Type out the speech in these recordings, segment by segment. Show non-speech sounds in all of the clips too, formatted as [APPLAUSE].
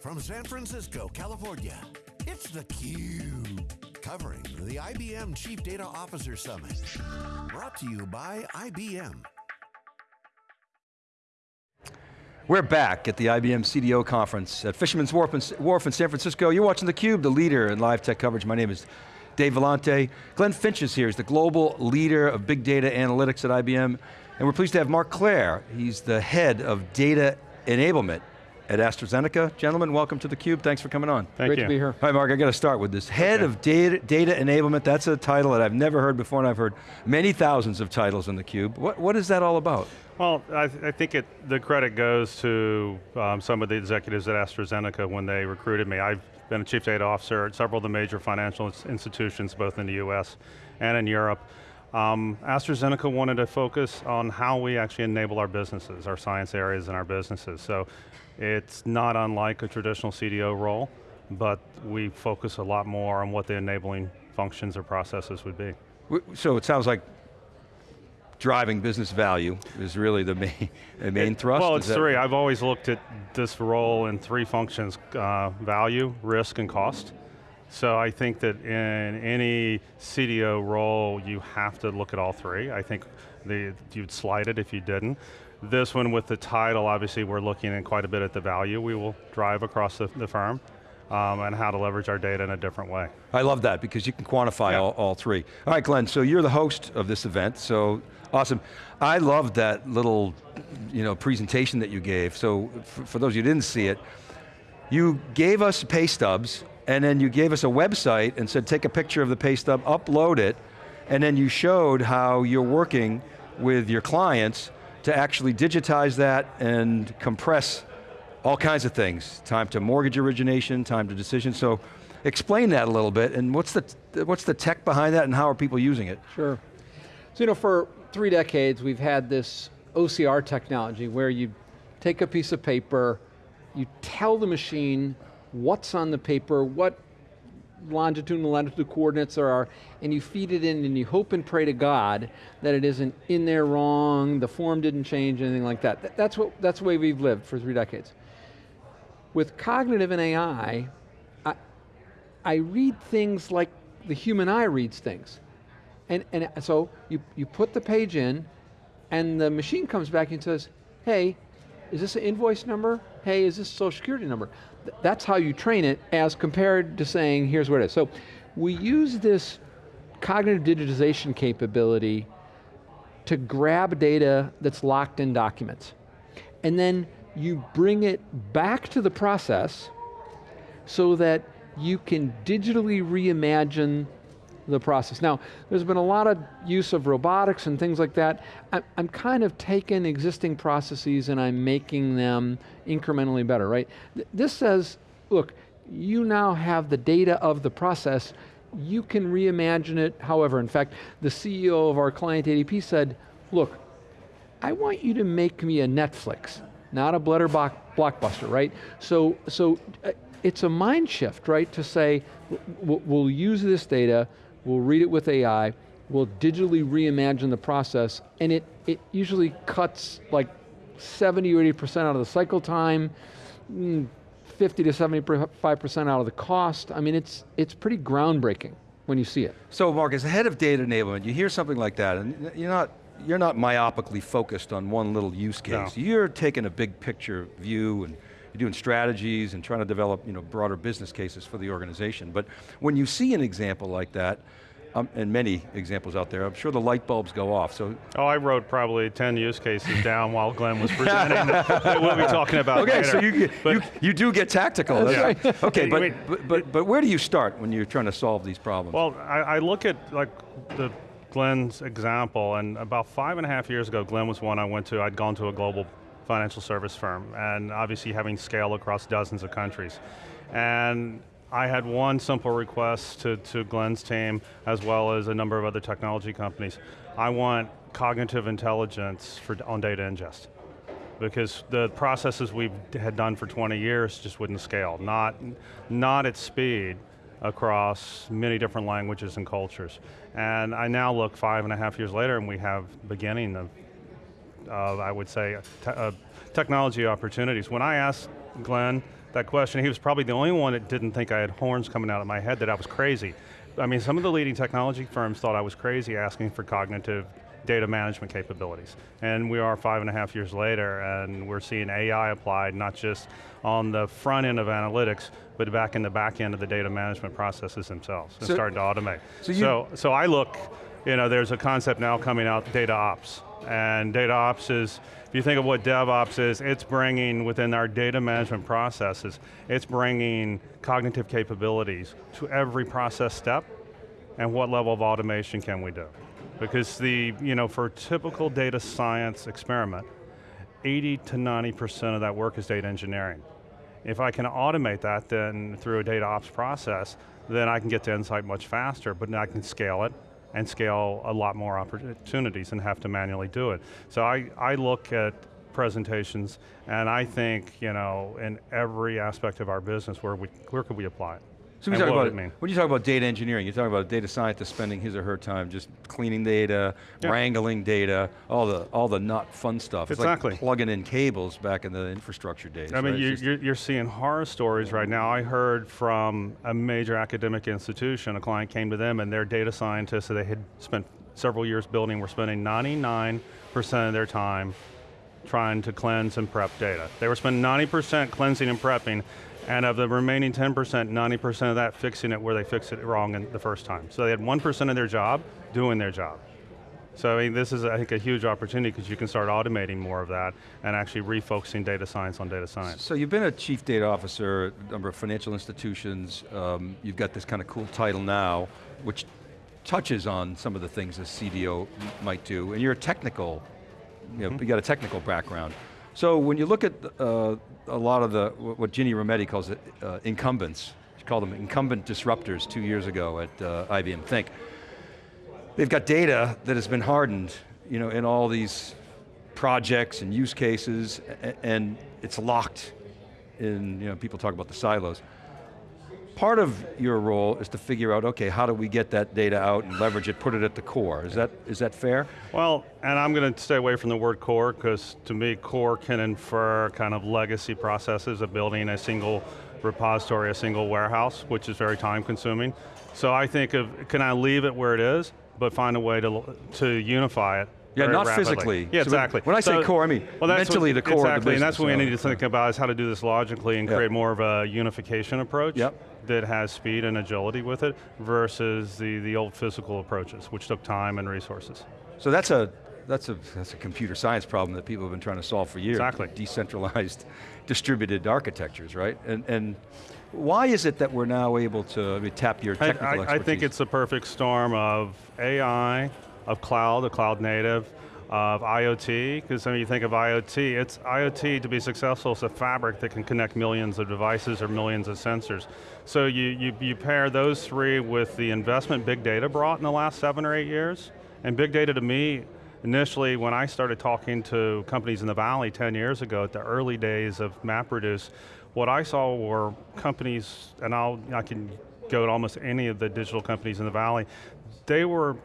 From San Francisco, California, it's theCUBE. Covering the IBM Chief Data Officer Summit. Brought to you by IBM. We're back at the IBM CDO conference at Fisherman's Wharf in, San Francisco. You're watching theCUBE, the leader in live tech coverage. My name is Dave Vellante. Glenn Finch is here, he's the global leader of big data analytics at IBM. And we're pleased to have Mark Clare. He's the head of data enablement at AstraZeneca. Gentlemen, welcome to theCUBE, thanks for coming on. Thank Great you. to be here. Hi Mark, I got to start with this. Head Okay. of data, data enablement, that's a title that I've never heard before and I've heard many thousands of titles in theCUBE. What, what is that all about? Well, I, th- I think it, the credit goes to um, some of the executives at AstraZeneca when they recruited me. I've been a chief data officer at several of the major financial institutions, both in the US and in Europe. Um, AstraZeneca wanted to focus on how we actually enable our businesses, our science areas and our businesses. So it's not unlike a traditional CDO role, but we focus a lot more on what the enabling functions or processes would be. So it sounds like driving business value is really the main, the main thrust? Well, it's three. I've always looked at this role in three functions, uh, value, risk, and cost. So I think that in any CDO role, you have to look at all three. I think the, you'd slide it if you didn't. This one with the title, obviously we're looking in quite a bit at the value we will drive across the, the firm um, and how to leverage our data in a different way. I love that because you can quantify Yeah. all, all three. All right, Glenn, so you're the host of this event, so awesome. I loved that little you know, presentation that you gave. So for, for those of you who didn't see it, you gave us pay stubs and then you gave us a website and said take a picture of the pay stub, upload it, and then you showed how you're working with your clients to actually digitize that and compress all kinds of things. Time to mortgage origination, time to decision. So explain that a little bit and what's the, what's the tech behind that and how are people using it? Sure. So you know, for three decades, we've had this OCR technology where you take a piece of paper, you tell the machine what's on the paper, what longitude and latitude coordinates there are, and you feed it in and you hope and pray to God that it isn't in there wrong, the form didn't change, anything like that. Th- That's, what, that's the way we've lived for three decades. With cognitive and AI, I, I read things like the human eye reads things. And, and so you, you put the page in, and the machine comes back and says, hey, is this an invoice number? Hey, is this social security number? Th- that's how you train it as compared to saying, here's what it is. So we use this cognitive digitization capability to grab data that's locked in documents. And then you bring it back to the process so that you can digitally reimagine the process. Now, there's been a lot of use of robotics and things like that. I, I'm kind of taking existing processes and I'm making them incrementally better, right? Th- This says, look, you now have the data of the process, you can reimagine it however. In fact, the CEO of our client ADP said, look, I want you to make me a Netflix, not a Blutterbock blockbuster, right? So, so uh, it's a mind shift, right? To say, we'll use this data, we'll read it with AI, we'll digitally reimagine the process, and it, it usually cuts like 70 or 80% out of the cycle time, mm, 50 to 75% out of the cost. I mean, it's, it's pretty groundbreaking when you see it. So Mark, as the head of data enablement, you hear something like that and you're not, you're not myopically focused on one little use case. No. You're taking a big picture view and you're doing strategies and trying to develop you know, broader business cases for the organization. But when you see an example like that, um, and many examples out there, I'm sure the light bulbs go off. So Oh, I wrote probably 10 use cases down while Glenn was [LAUGHS] presenting that we'll be talking about Okay, later. so you, But- you, you do get tactical. That's That's right. Okay, but, but, but, but where do you start when you're trying to solve these problems? Well, I, I look at like the Glenn's example, and about five and a half years ago, Glenn was one I went to, I'd gone to a global financial service firm, and obviously having scale across dozens of countries. And I had one simple request to, to Glenn's team, as well as a number of other technology companies. I want cognitive intelligence for, on data ingest. Because the processes we had done for 20 years just wouldn't scale, not, not at speed across many different languages and cultures. And I now look five and a half years later and we have beginning of, of I would say, te- uh, technology opportunities. When I asked Glenn that question, he was probably the only one that didn't think I had horns coming out of my head, that I was crazy. I mean, some of the leading technology firms thought I was crazy asking for cognitive data management capabilities. And we are five and a half years later, and we're seeing AI applied not just on the front end of analytics, but back in the back end of the data management processes themselves, and starting to automate. so you- so, so I look, you know, there's a concept now coming out, data ops. And data ops is, if you think of what DevOps is, it's bringing within our data management processes, it's bringing cognitive capabilities to every process step and what level of automation can we do? Because the, you know, for a typical data science experiment, 80 to 90% of that work is data engineering. If I can automate that then through a data ops process, then I can get to insight much faster, but I can scale it and scale a lot more opportunities and have to manually do it. So I, I look at presentations and I think, you know, in every aspect of our business, where, we, where could we apply it? So we And talk what about, mean? when you talk about data engineering, you're talking about a data scientist spending his or her time just cleaning data, Yeah. wrangling data, all the all the not fun stuff. It's Exactly. like plugging in cables back in the infrastructure days. I mean, right? you, you're, you're seeing horror stories right now. I heard from a major academic institution, a client came to them and their data scientists that they had spent several years building were spending 99% of their time trying to cleanse and prep data. They were spending 90% cleansing and prepping, and of the remaining 10%, 90% of that fixing it where they fixed it wrong in the first time. So they had 1% of their job doing their job. So I mean, this is, I think, a huge opportunity because you can start automating more of that and actually refocusing data science on data science. So you've been a chief data officer at a number of financial institutions. Um, you've got this kind of cool title now, which touches on some of the things a CDO might do, and you're a technical, you know, you got a technical background. So when you look at uh, a lot of the, what Ginny Rometty calls it, uh, incumbents, she called them incumbent disruptors two years ago at uh, IBM Think. They've got data that has been hardened, you know, in all these projects and use cases, and it's locked in, you know, people talk about the silos. Part of your role is to figure out, okay, how do we get that data out and leverage it, put it at the core? Is that, is that fair? Well, and I'm going to stay away from the word core because to me core can infer kind of legacy processes of building a single repository, a single warehouse, which is very time consuming. So I think of, can I leave it where it is, but find a way to, to unify it Yeah, not rapidly. physically. Yeah, So exactly. when I say core, I mean well, mentally the core of the Exactly, and that's what we need to think about is how to do this logically and Yeah. create more of a unification approach Yep. That has speed and agility with it versus the, the old physical approaches, which took time and resources. So that's a, that's a, that's a computer science problem that people have been trying to solve for years. Exactly. Decentralized, [LAUGHS] distributed architectures, right? And, and why is it that we're now able to I mean, tap your technical I, I expertise? think it's a perfect storm of AI, of cloud, of cloud native, of IoT, because when you think of IoT, it's IoT to be successful, it's a fabric that can connect millions of devices or millions of sensors. So you, you, you pair those three with the investment big data brought in the last seven or eight years, and big data to me, initially when I started talking to companies in the Valley 10 years ago, at the early days of MapReduce, what I saw were companies, and I'll, I can go to almost any of the digital companies in the Valley, they were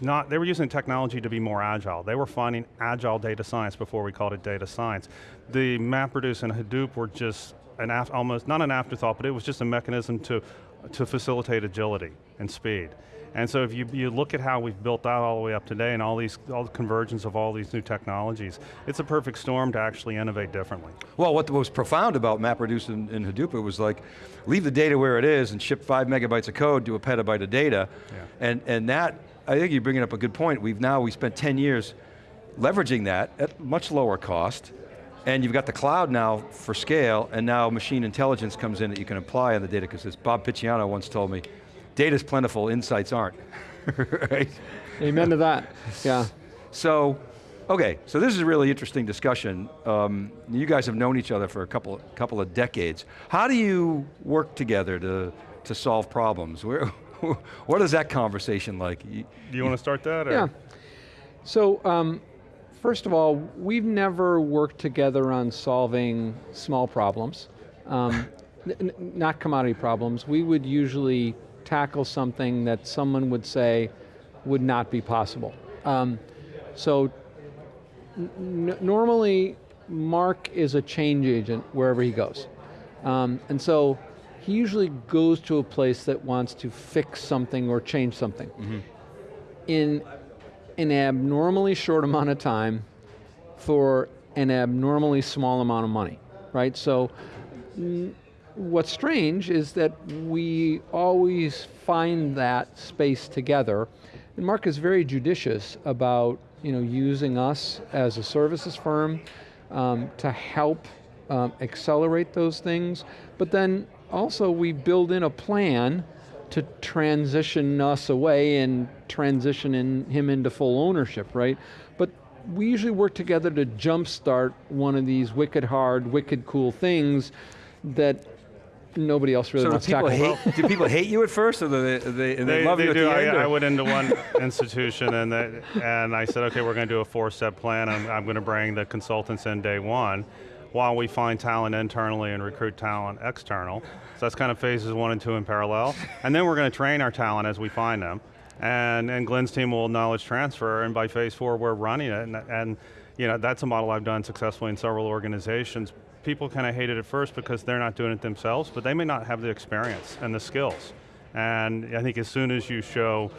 not, they were using technology to be more agile. They were finding agile data science before we called it data science. The MapReduce and Hadoop were just an almost, not an afterthought, but it was just a mechanism to, to facilitate agility and speed. And so if you, you look at how we've built that all the way up today and all these, all the convergence of all these new technologies, it's a perfect storm to actually innovate differently. Well, what was profound about MapReduce and, and Hadoop, it was like, leave the data where it is and ship five megabytes of code to a petabyte of data. Yeah. And, and that, I think you're bringing up a good point. We've now, we spent 10 years leveraging that at much lower cost, and you've got the cloud now for scale, and now machine intelligence comes in that you can apply on the data, because as Bob Picciano once told me, data's plentiful, insights aren't, [LAUGHS] right? Amen to that, yeah. So, okay, so this is a really interesting discussion. Um, you guys have known each other for a couple, couple of decades. How do you work together to, to solve problems? Where, [LAUGHS] what is that conversation like? Do you want to start that? Or? Yeah. So, um, first of all, we've never worked together on solving small problems, um, n- n- not commodity problems. We would usually tackle something that someone would say would not be possible. Um, so, n- n- normally, Mark is a change agent wherever he goes. Um, and so he usually goes to a place that wants to fix something or change something. In an abnormally short amount of time for an abnormally small amount of money, right? So what's strange is that we always find that space together. And Mark is very judicious about you know, using us as a services firm um, to help um, accelerate those things. But then also we build in a plan to transition us away and transition in him into full ownership, right? But we usually work together to jumpstart one of these wicked hard, wicked cool things that nobody else really So wants to people, tackle. hate, do people hate you at first, or do they, they, they, They, love they you at the I, end? I went into one [LAUGHS] institution and they, and I said, okay, we're going to do a four-step plan. I'm, I'm going to bring the consultants in day one, while we find talent internally and recruit talent external. So that's kind of phases one and two in parallel. And then we're going to train our talent as we find them. And, and Glenn's team will knowledge transfer, and by phase four, we're running it. And, and you know, that's a model I've done successfully in several organizations. People kind of hate it at first because they're not doing it themselves, but they may not have the experience and the skills. And I think as soon as you show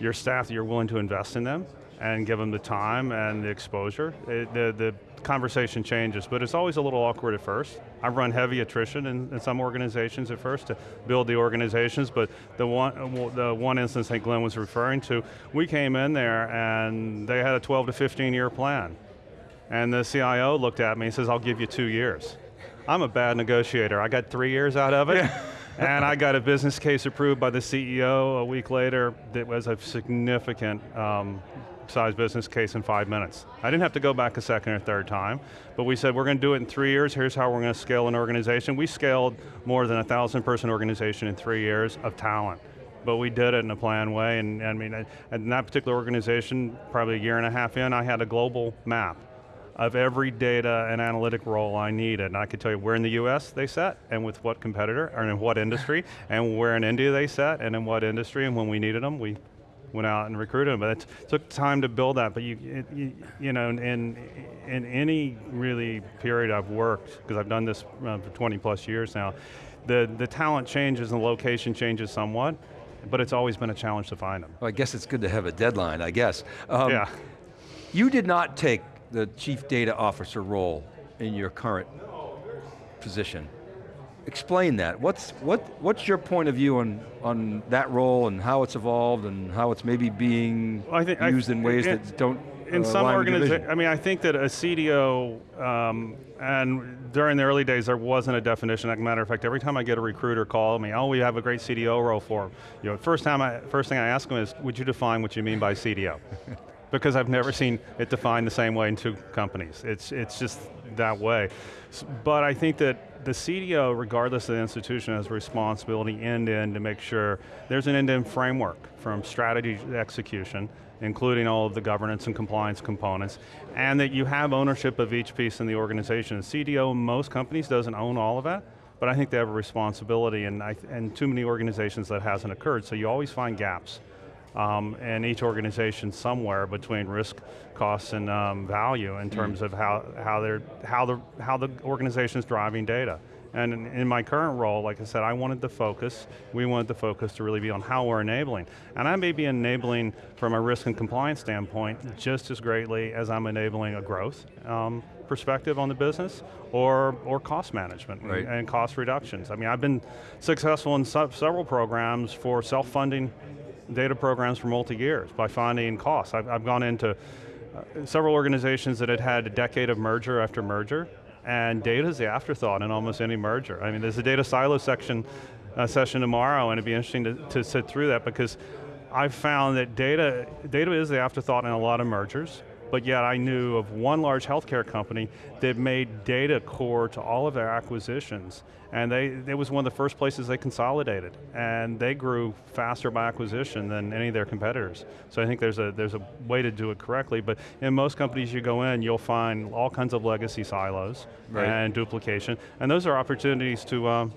your staff that you're willing to invest in them and give them the time and the exposure, it, the, the conversation changes, but it's always a little awkward at first. I've run heavy attrition in, in some organizations at first to build the organizations, but the one, the one instance that Glenn was referring to, we came in there and they had a 12 to 15 year plan. And the CIO looked at me and says, I'll give you two years. I'm a bad negotiator. I got three years out of it. [LAUGHS] and I got a business case approved by the CEO a week later that was a significant um, size business case in five minutes. I didn't have to go back a second or third time, but we said we're going to do it in three years, here's how we're going to scale an organization. We scaled more than a thousand person organization in three years of talent. But we did it in a planned way, and I mean, in that particular organization, probably a year and a half in, I had a global map of every data and analytic role I needed. And I could tell you where in the US they set, and with what competitor, or in what industry, and where in India they set, and in what industry, and when we needed them, we went out and recruited them. But it took time to build that, but you, it, you, you know, in, in any really period I've worked, because I've done this uh, for 20 plus years now, the, the talent changes and the location changes somewhat, but it's always been a challenge to find them. Well, I guess it's good to have a deadline, I guess. Um, yeah. You did not take the chief data officer role in your current position. Explain that. What's, what, what's your point of view on, on that role and how it's evolved and how it's maybe being Well, I think- I- used in ways that don't in uh, some align with your organizations. I mean, I think that a CDO, um, and during the early days, there wasn't a definition. As a matter of fact, every time I get a recruiter call me, oh, we have a great CDO role for him. You know, first time, I, first thing I ask them is, would you define what you mean by CDO? [LAUGHS] because I've never seen it defined the same way in two companies. It's, it's just that way. But I think that the CDO, regardless of the institution, has a responsibility end-to-end to make sure there's an end-to-end framework from strategy to execution, including all of the governance and compliance components, and that you have ownership of each piece in the organization. The CDO most companies doesn't own all of that, but I think they have a responsibility, and, I, and too many organizations that hasn't occurred, so you always find gaps um, in each organization somewhere between risk, costs, and um, value in terms of how, how, they're, how, the, how the organization is driving data. And in, in my current role, like I said, I wanted the focus, we wanted the focus to really be on how we're enabling. And I may be enabling from a risk and compliance standpoint just as greatly as I'm enabling a growth um, perspective on the business or, or cost management and- Right. and cost reductions. I mean, I've been successful in several programs for self-funding data programs for multi-years by finding costs. I've, I've gone into uh, several organizations that had had a decade of merger after merger, and data is the afterthought in almost any merger. I mean, there's a data silo section uh, session tomorrow, and it'd be interesting to, to sit through that because I've found that data, data is the afterthought in a lot of mergers, but yet I knew of one large healthcare company that made data core to all of their acquisitions. And they, it was one of the first places they consolidated. And they grew faster by acquisition than any of their competitors. So I think there's a, there's a way to do it correctly, but in most companies you go in, you'll find all kinds of legacy silos Right. and duplication. And those are opportunities to, um,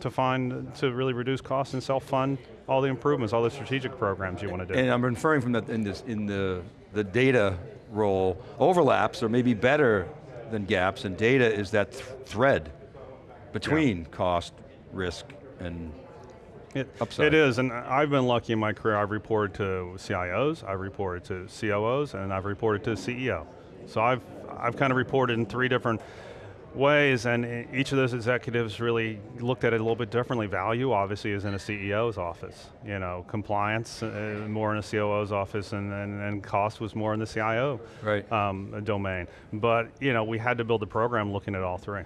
to find, to really reduce costs and self-fund all the improvements, all the strategic programs you want to do. And I'm inferring from that in, this, in the, the data role overlaps or maybe better than gaps, and data is that th thread between cost, risk, and It, it is, and I've been lucky in my career. I've reported to CIOs, I've reported to COOs, and I've reported to CEO. So I've I've kind of reported in three different ways, and each of those executives really looked at it a little bit differently. Value, obviously, is in a CEO's office. You know, compliance uh, more in a COO's office, and, and, and cost was more in the CIO Right. um, domain. But you know, we had to build a program looking at all three.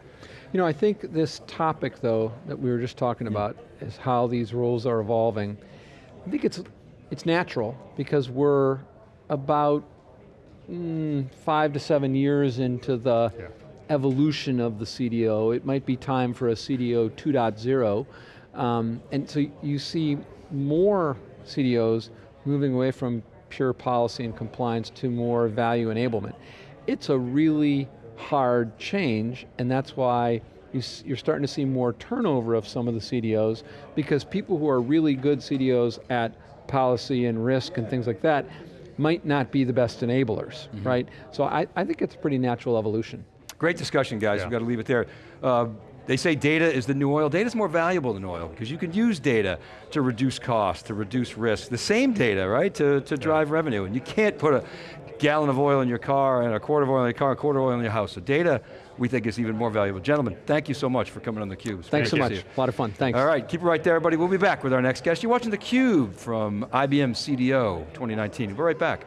You know, I think this topic, though, that we were just talking about, is how these roles are evolving. I think it's it's natural because we're about mm, five to seven years into the Yeah. Evolution of the CDO. It might be time for a CDO 2.0, um, and so you see more CDOs moving away from pure policy and compliance to more value enablement. It's a really hard change, and that's why you're starting to see more turnover of some of the CDOs because people who are really good CDOs at policy and risk and things like that might not be the best enablers, right? So I, I think it's a pretty natural evolution. Great discussion, guys. Yeah. We've got to leave it there. Uh, they say data is the new oil. Data's more valuable than oil because you can use data to reduce cost, to reduce risk. The same data, right, to, to drive revenue. And you can't put a gallon of oil in your car and a quart of oil in your car, a quarter of oil in your house. So data, we think, is even more valuable. Gentlemen, thank you so much for coming on theCUBE. It's Thanks so much, you. a lot of fun, thanks. All right, keep it right there, everybody. We'll be back with our next guest. You're watching theCUBE from IBM CDO 2019. We'll be right back.